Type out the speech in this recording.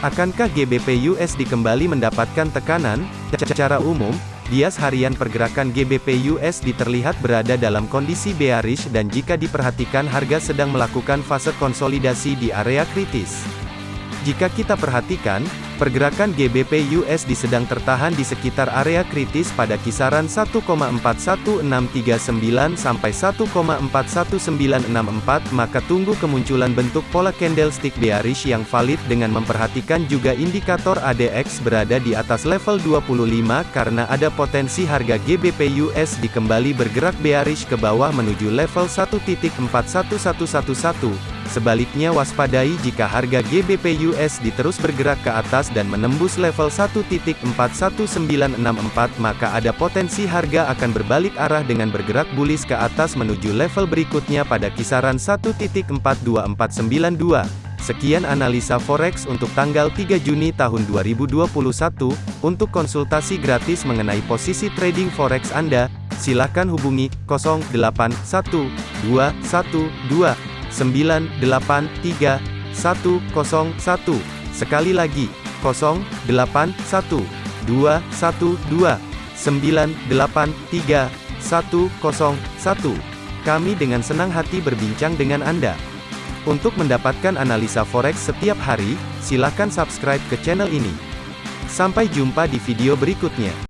Akankah GBP USD kembali mendapatkan tekanan? Secara umum, bias harian pergerakan GBP USD terlihat berada dalam kondisi bearish dan jika diperhatikan harga sedang melakukan fase konsolidasi di area kritis. Jika kita perhatikan, Pergerakan GBP USD sedang tertahan di sekitar area kritis pada kisaran 1,41639 sampai 1,41964 maka tunggu kemunculan bentuk pola candlestick bearish yang valid dengan memperhatikan juga indikator ADX berada di atas level 25 karena ada potensi harga GBP USD kembali bergerak bearish ke bawah menuju level 1.41111 Sebaliknya waspadai jika harga GBP USD terus bergerak ke atas dan menembus level 1.41964 maka ada potensi harga akan berbalik arah dengan bergerak bullish ke atas menuju level berikutnya pada kisaran 1.42492. Sekian analisa forex untuk tanggal 3 Juni tahun 2021. Untuk konsultasi gratis mengenai posisi trading forex Anda, silakan hubungi 081212 983 101. Sekali lagi, 081 212 983 101. Kami dengan senang hati berbincang dengan Anda. Untuk mendapatkan analisa forex setiap hari, silakan subscribe ke channel ini. Sampai jumpa di video berikutnya.